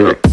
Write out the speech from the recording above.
Yeah.